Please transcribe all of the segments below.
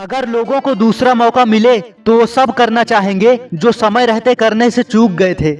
अगर लोगों को दूसरा मौका मिले तो वो सब करना चाहेंगे जो समय रहते करने से चूक गए थे।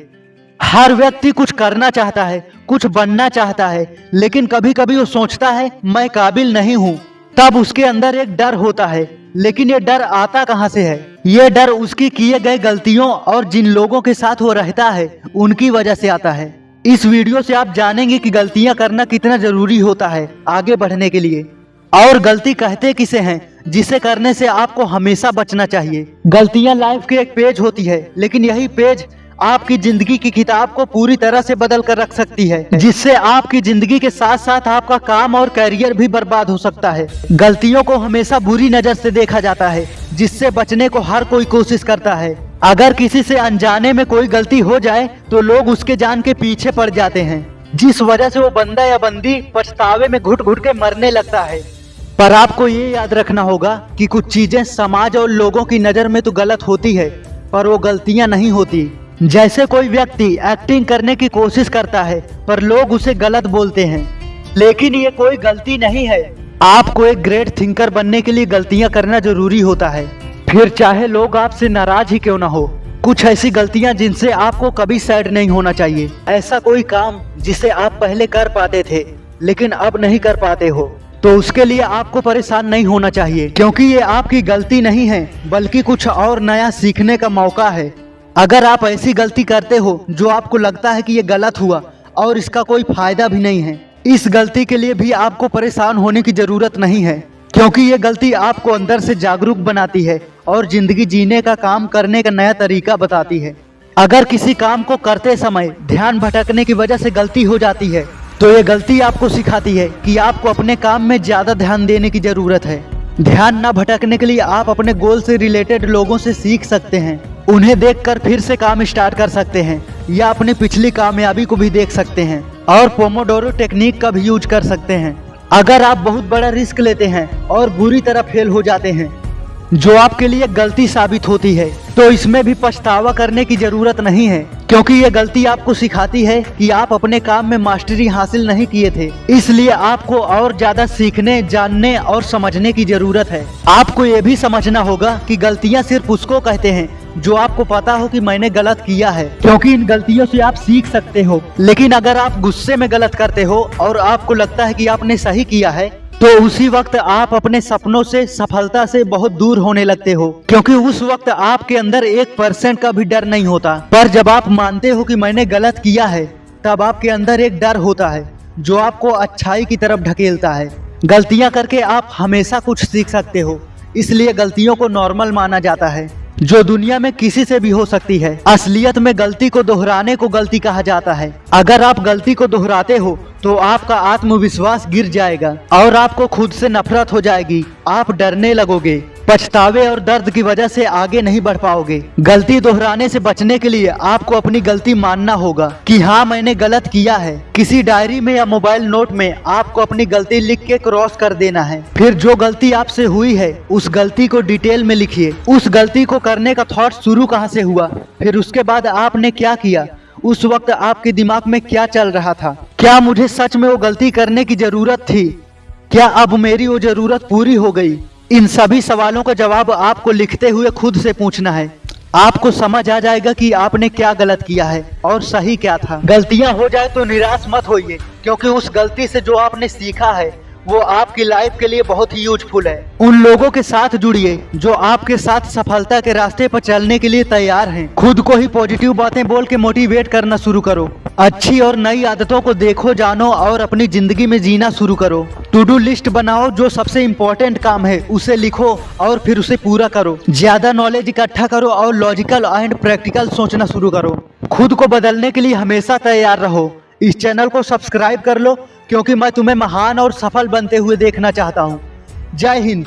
हर व्यक्ति कुछ करना चाहता है, कुछ बनना चाहता है, लेकिन कभी कभी वो सोचता है, मैं काबिल नहीं हूँ। तब उसके अंदर एक डर होता है, लेकिन ये डर आता कहाँ से है? ये डर उसकी किए गए गलतियों और जिन लोगों के साथ वो रहता है, उनकी वजह से आता है। इस वीडियो से आप जानेंगे कि गलतियाँ करना कितना ज़रूरी होता है, आगे बढ़ने के लिए। और गलती कहते किसे हैं, जिसे करने से आपको हमेशा बचना चाहिए। गलतियाँ लाइफ की एक पेज होती है, लेकिन यही पेज आपकी ज़िंदगी की किताब को पूरी तरह से बदल कर रख सकती है, जिससे आपकी ज़िंदगी के साथ साथ आपका काम और करियर भी बर्बाद हो सकता है। गलतियों को हमेशा बुरी नज़र से देखा जाता है, जिससे बचने को हर कोई कोशिश करता है। अगर किसी से अनजाने में कोई गलती हो जाए तो लोग उसके जान के पीछे पड़ जाते हैं, जिस वजह से वो बंदा या बंदी पछतावे में घुट घुट के मरने लगता है। पर आपको ये याद रखना होगा कि कुछ चीज़ें समाज और लोगों की नज़र में तो गलत होती है, पर वो गलतियाँ नहीं होती। जैसे कोई व्यक्ति एक्टिंग करने की कोशिश करता है, पर लोग उसे गलत बोलते हैं। लेकिन ये कोई गलती नहीं है। आपको एक ग्रेट थिंकर बनने के लिए गलतियाँ करना ज़रूरी होता है। फिर चाहे लोग आपसे नाराज़ ही क्यों ना हो, कुछ ऐसी गलतियाँ जिनसे आपको कभी सैड नहीं होना चाहिए। ऐसा कोई काम जिसे आप पहले कर पाते थे, लेकिन अब नहीं कर पाते हो। तो उसके लिए आपको परेशान नहीं होना चाहिए, क्योंकि ये आपकी गलती नहीं है, बल्कि कुछ और नया सीखने का मौका है। अगर आप ऐसी गलती करते हो, जो आपको लगता है कि ये गलत हुआ, और इसका कोई फ़ायदा भी नहीं है, इस गलती के लिए भी आपको परेशान होने की ज़रूरत नहीं है, क्योंकि ये गलती आपको अंदर से जागरूक बनाती है, और ज़िंदगी जीने का काम करने का नया तरीका बताती है। अगर किसी काम को करते समय ध्यान भटकने की वजह से गलती हो जाती है तो ये गलती आपको सिखाती है कि आपको अपने काम में ज़्यादा ध्यान देने की ज़रूरत है। ध्यान न भटकने के लिए आप अपने गोल से रिलेटेड लोगों से सीख सकते हैं। उन्हें देखकर फिर से काम स्टार्ट कर सकते हैं, या अपनी पिछली कामयाबी को भी देख सकते हैं, और पोमोडोरो टेक्निक का भी यूज़ कर सकते हैं। अगर आप बहुत बड़ा रिस्क लेते हैं और बुरी तरह फेल हो जाते हैं, जो आपके लिए गलती साबित होती है तो इसमें भी पछतावा करने की ज़रूरत नहीं है। क्योंकि ये गलती आपको सिखाती है कि आप अपने काम में मास्टरी हासिल नहीं किए थे। इसलिए आपको और ज़्यादा सीखने, जानने और समझने की ज़रूरत है। आपको ये भी समझना होगा कि गलतियाँ सिर्फ़ उसको कहते हैं, जो आपको पता हो कि मैंने गलत किया है। क्योंकि इन गलतियों से आप सीख सकते हो। लेकिन अगर आप गुस्से में गलत करते हो और आपको लगता है कि आपने सही किया है तो उसी वक्त आप अपने सपनों से, सफलता से बहुत दूर होने लगते हो। क्योंकि उस वक्त आपके अंदर एक परसेंट का भी डर नहीं होता। पर जब आप मानते हो कि मैंने गलत किया है, तब आपके अंदर एक डर होता है, जो आपको अच्छाई की तरफ़ ढकेलता है। गलतियाँ करके आप हमेशा कुछ सीख सकते हो, इसलिए गलतियों को नॉर्मल माना जाता है, जो दुनिया में किसी से भी हो सकती है। असलियत में गलती को दोहराने को गलती कहा जाता है। अगर आप गलती को दोहराते हो तो आपका आत्मविश्वास गिर जाएगा और आपको खुद से नफरत हो जाएगी। आप डरने लगोगे, पछतावे और दर्द की वजह से आगे नहीं बढ़ पाओगे। गलती दोहराने से बचने के लिए आपको अपनी गलती मानना होगा कि हाँ मैंने गलत किया है। किसी डायरी में या मोबाइल नोट में आपको अपनी गलती लिख के क्रॉस कर देना है। फिर जो गलती आपसे हुई है, उस गलती को डिटेल में लिखिए। उस गलती को करने का थॉट शुरू कहाँ से हुआ? फिर उसके बाद आपने क्या किया? उस वक्त आपके दिमाग में क्या चल रहा था? क्या मुझे सच में वो गलती करने की ज़रूरत थी? क्या अब मेरी वो ज़रूरत पूरी हो गई? इन सभी सवालों का जवाब आपको लिखते हुए खुद से पूछना है। आपको समझ आ जाएगा कि आपने क्या गलत किया है और सही क्या था। गलतियाँ हो जाए तो निराश मत होइए, क्योंकि उस गलती से जो आपने सीखा है वो आपकी लाइफ के लिए बहुत ही यूजफुल है। उन लोगों के साथ जुड़िए जो आपके साथ सफलता के रास्ते पर चलने के लिए तैयार हैं। खुद को ही पॉजिटिव बातें बोल के मोटिवेट करना शुरू करो। अच्छी और नई आदतों को देखो, जानो और अपनी ज़िंदगी में जीना शुरू करो। टू डू लिस्ट बनाओ जो सबसे इम्पोर्टेंट काम है, उसे लिखो और फिर उसे पूरा करो। ज़्यादा नॉलेज इकट्ठा करो और लॉजिकल एंड प्रैक्टिकल सोचना शुरू करो। खुद को बदलने के लिए हमेशा तैयार रहो। इस चैनल को सब्सक्राइब कर लो क्योंकि मैं तुम्हें महान और सफल बनते हुए देखना चाहता हूँ। जय हिंद।